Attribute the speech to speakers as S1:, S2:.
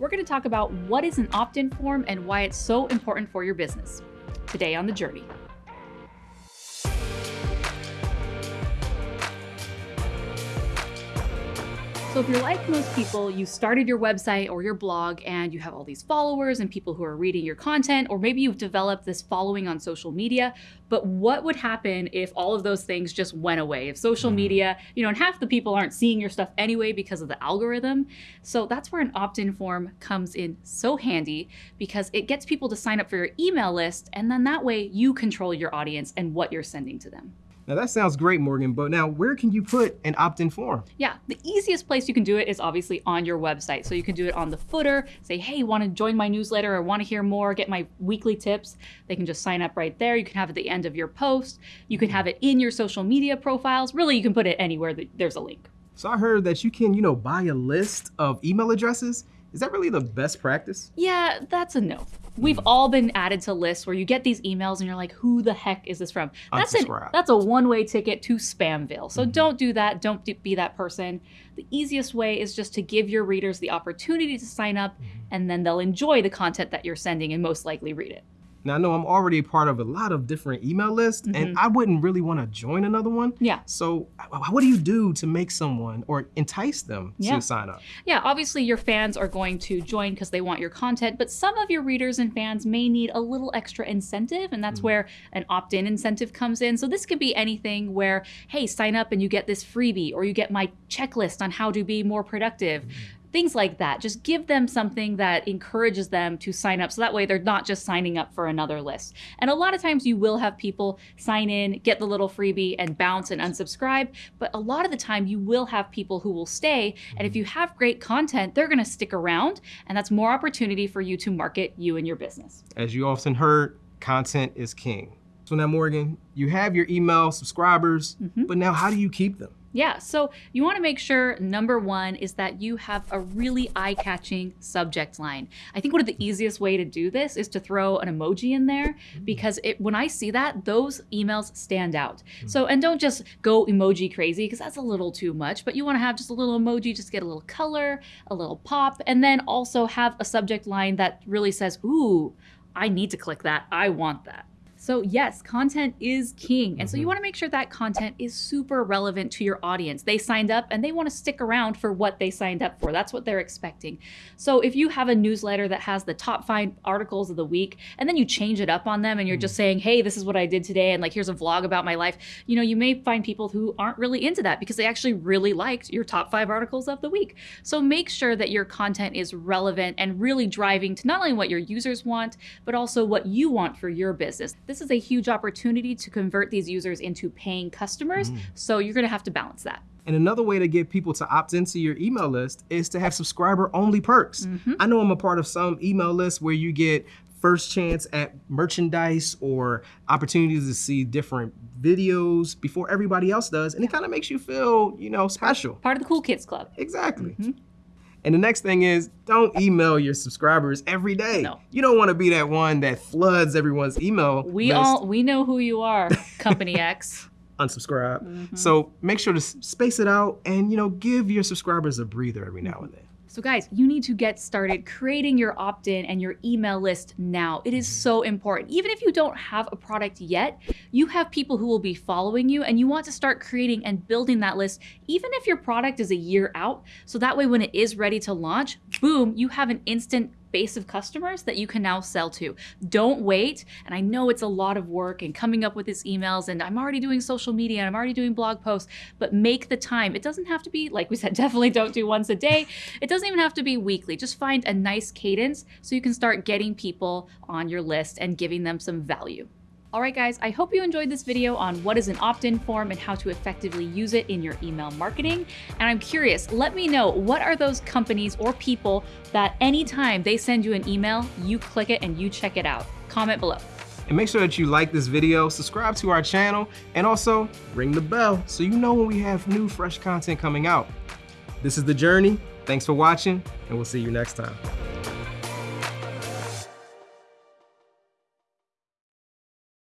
S1: we're going to talk about what is an opt-in form and why it's so important for your business. Today on The Journey. So if you're like most people, you started your website or your blog and you have all these followers and people who are reading your content, or maybe you've developed this following on social media, but what would happen if all of those things just went away? If social mm-hmm. media, you know, and half the people aren't seeing your stuff anyway because of the algorithm. So that's where an opt-in form comes in so handy because it gets people to sign up for your email list and then that way you control your audience and what you're sending to them.
S2: Now that sounds great, Morgan, but now where can you put an opt-in form?
S1: Yeah, the easiest place you can do it is obviously on your website. So you can do it on the footer, say, hey, want to join my newsletter or want to hear more, get my weekly tips. They can just sign up right there. You can have it at the end of your post. You can have it in your social media profiles. Really, you can put it anywhere that there's a link.
S2: So I heard that you can, you know, buy a list of email addresses is that really the best practice?
S1: Yeah, that's a no. We've all been added to lists where you get these emails and you're like, who the heck is this from? That's, an, that's a one-way ticket to Spamville. So mm -hmm. don't do that. Don't be that person. The easiest way is just to give your readers the opportunity to sign up mm -hmm. and then they'll enjoy the content that you're sending and most likely read it.
S2: Now I know I'm already part of a lot of different email lists mm -hmm. and mm-hmm. I wouldn't really want to join another one.
S1: Yeah.
S2: So what do you do to make someone or entice them yeah. to sign up?
S1: Yeah, obviously your fans are going to join because they want your content, but some of your readers and fans may need a little extra incentive and that's mm -hmm. where an opt-in incentive comes in. So this could be anything where, hey, sign up and you get this freebie or you get my checklist on how to be more productive. Mm -hmm things like that. Just give them something that encourages them to sign up. So that way they're not just signing up for another list. And a lot of times you will have people sign in, get the little freebie and bounce and unsubscribe. But a lot of the time you will have people who will stay. And if you have great content, they're going to stick around. And that's more opportunity for you to market you and your business.
S2: As you often heard, content is king. So now, Morgan, you have your email subscribers, mm -hmm. but now how do you keep them?
S1: Yeah, so you want to make sure number one is that you have a really eye-catching subject line. I think one of the easiest way to do this is to throw an emoji in there because it, when I see that, those emails stand out. Mm. So, and don't just go emoji crazy because that's a little too much, but you want to have just a little emoji, just get a little color, a little pop, and then also have a subject line that really says, ooh, I need to click that. I want that. So yes, content is king. And so you mm-hmm. wanna make sure that content is super relevant to your audience. They signed up and they wanna stick around for what they signed up for. That's what they're expecting. So if you have a newsletter that has the top five articles of the week, and then you change it up on them and you're just mm. saying, hey, this is what I did today, and like, here's a vlog about my life, you know, you may find people who aren't really into that because they actually really liked your top five articles of the week. So make sure that your content is relevant and really driving to not only what your users want, but also what you want for your business. This is a huge opportunity to convert these users into paying customers. Mm. So you're gonna have to balance that.
S2: And another way to get people to opt into your email list is to have subscriber only perks. Mm -hmm. I know I'm a part of some email lists where you get first chance at merchandise or opportunities to see different videos before everybody else does. And it kind of makes you feel, you know, special.
S1: Part of the cool kids club.
S2: Exactly. Mm -hmm. And the next thing is don't email your subscribers every day. No. You don't want to be that one that floods everyone's email.
S1: We
S2: list.
S1: all we know who you are, Company X.
S2: Unsubscribe. Mm -hmm. So make sure to space it out and you know give your subscribers a breather every now and then.
S1: So guys, you need to get started creating your opt-in and your email list now. It is so important. Even if you don't have a product yet, you have people who will be following you and you want to start creating and building that list, even if your product is a year out. So that way when it is ready to launch, boom, you have an instant base of customers that you can now sell to. Don't wait. And I know it's a lot of work and coming up with these emails and I'm already doing social media and I'm already doing blog posts, but make the time. It doesn't have to be, like we said, definitely don't do once a day. It doesn't even have to be weekly. Just find a nice cadence so you can start getting people on your list and giving them some value. All right, guys, I hope you enjoyed this video on what is an opt-in form and how to effectively use it in your email marketing. And I'm curious, let me know, what are those companies or people that anytime they send you an email, you click it and you check it out? Comment below.
S2: And make sure that you like this video, subscribe to our channel, and also ring the bell so you know when we have new fresh content coming out. This is The Journey. Thanks for watching, and we'll see you next time.